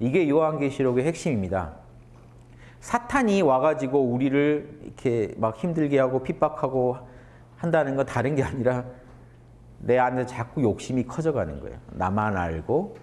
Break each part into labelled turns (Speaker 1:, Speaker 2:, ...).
Speaker 1: 이게 요한계시록의 핵심입니다. 사탄이 와가지고 우리를 이렇게 막 힘들게 하고 핍박하고 한다는 건 다른 게 아니라 내 안에 자꾸 욕심이 커져가는 거예요. 나만 알고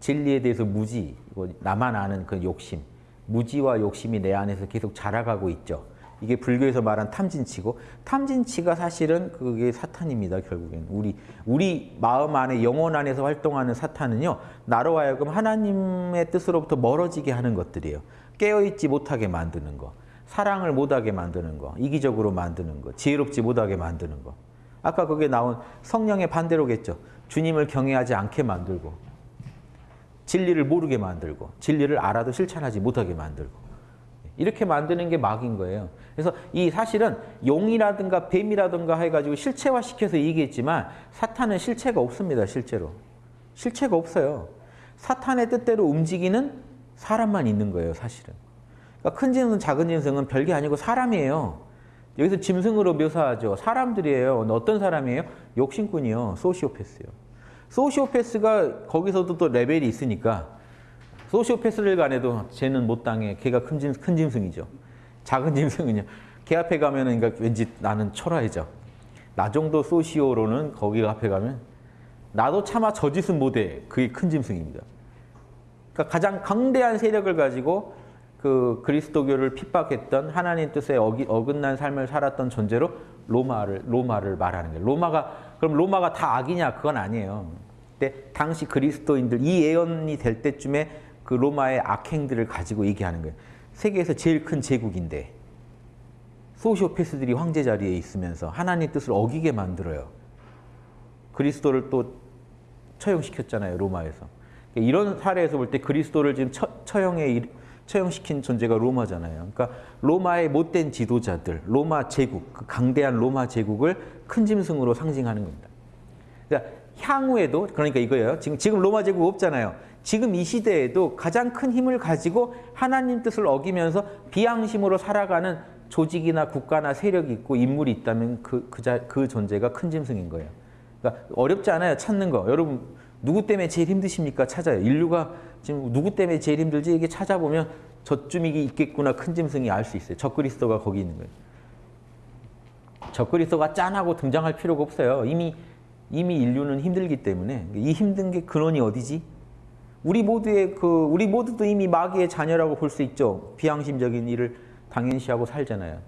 Speaker 1: 진리에 대해서 무지, 나만 아는 그 욕심, 무지와 욕심이 내 안에서 계속 자라가고 있죠. 이게 불교에서 말한 탐진치고 탐진치가 사실은 그게 사탄입니다. 결국엔 우리 우리 마음 안에 영혼 안에서 활동하는 사탄은요 나로 하여금 하나님의 뜻으로부터 멀어지게 하는 것들이에요. 깨어있지 못하게 만드는 거, 사랑을 못하게 만드는 거, 이기적으로 만드는 거, 지혜롭지 못하게 만드는 거. 아까 그게 나온 성령의 반대로겠죠. 주님을 경외하지 않게 만들고 진리를 모르게 만들고 진리를 알아도 실천하지 못하게 만들고 이렇게 만드는 게 막인 거예요. 그래서 이 사실은 용이라든가 뱀이라든가 해가지고 실체화시켜서 얘기했지만 사탄은 실체가 없습니다. 실제로. 실체가 없어요. 사탄의 뜻대로 움직이는 사람만 있는 거예요. 사실은. 그러니까 큰 짐승, 작은 짐승은 별게 아니고 사람이에요. 여기서 짐승으로 묘사하죠. 사람들이에요. 어떤 사람이에요? 욕심꾼이요. 소시오패스요. 소시오패스가 거기서도 또 레벨이 있으니까 소시오패스를 간해도 쟤는 못 당해. 걔가 큰, 짐, 큰 짐승이죠. 작은 짐승은요. 걔 앞에 가면 은 그러니까 왠지 나는 초라해져. 나 정도 소시오로는 거기 앞에 가면 나도 차마 저 짓은 못해. 그게 큰 짐승입니다. 그러니까 가장 강대한 세력을 가지고 그 그리스도교를 핍박했던 하나님 뜻에 어기, 어긋난 삶을 살았던 존재로 로마를 로마를 말하는 거예요. 로마가 그럼 로마가 다 악이냐? 그건 아니에요. 근데 당시 그리스도인들 이 예언이 될 때쯤에 그 로마의 악행들을 가지고 얘기하는 거예요. 세계에서 제일 큰 제국인데 소시오패스들이 황제 자리에 있으면서 하나님 뜻을 어기게 만들어요. 그리스도를 또 처형시켰잖아요. 로마에서. 이런 사례에서 볼 때 그리스도를 지금 처, 처형에 처형시킨 존재가 로마잖아요. 그러니까 로마의 못된 지도자들, 로마 제국, 그 강대한 로마 제국을 큰 짐승으로 상징하는 겁니다. 그러니까 향후에도 그러니까 이거예요. 지금 지금 로마 제국 없잖아요. 지금 이 시대에도 가장 큰 힘을 가지고 하나님 뜻을 어기면서 비양심으로 살아가는 조직이나 국가나 세력이 있고 인물이 있다면 그, 그, 자, 그 존재가 큰 짐승인 거예요. 그러니까 어렵지 않아요. 찾는 거. 여러분 누구 때문에 제일 힘드십니까? 찾아요. 인류가 지금 누구 때문에 제일 힘들지? 이게 찾아보면 저쯤이 있겠구나 큰 짐승이 알 수 있어요. 적그리스도가 거기 있는 거예요. 적그리스도가 짠하고 등장할 필요가 없어요. 이미 이미 인류는 힘들기 때문에 이 힘든 게 근원이 어디지? 우리 모두의 그 우리 모두도 이미 마귀의 자녀라고 볼 수 있죠. 비양심적인 일을 당연시하고 살잖아요.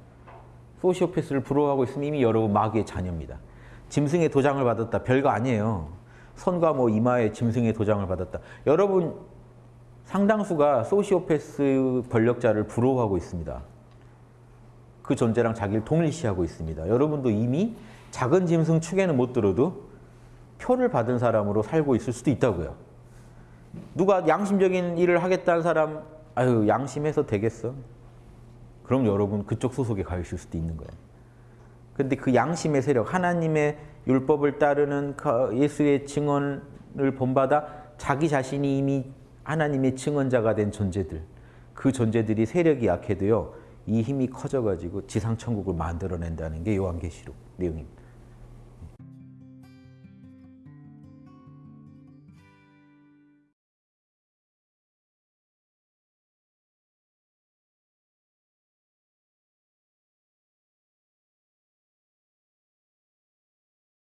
Speaker 1: 소시오패스를 부러워하고 있으면 이미 여러분 마귀의 자녀입니다. 짐승의 도장을 받았다. 별거 아니에요. 손과 뭐 이마에 짐승의 도장을 받았다. 여러분 상당수가 소시오패스 권력자를 부러워하고 있습니다. 그 존재랑 자기를 동일시하고 있습니다. 여러분도 이미 작은 짐승 축에는 못 들어도 표를 받은 사람으로 살고 있을 수도 있다고요. 누가 양심적인 일을 하겠다는 사람 아유 양심해서 되겠어? 그럼 여러분 그쪽 소속에 가 있을 수도 있는 거예요. 근데 그 양심의 세력, 하나님의 율법을 따르는 예수의 증언을 본받아 자기 자신이 이미 하나님의 증언자가 된 존재들, 그 존재들이 세력이 약해도요, 이 힘이 커져가지고 지상천국을 만들어낸다는 게 요한계시록 내용입니다.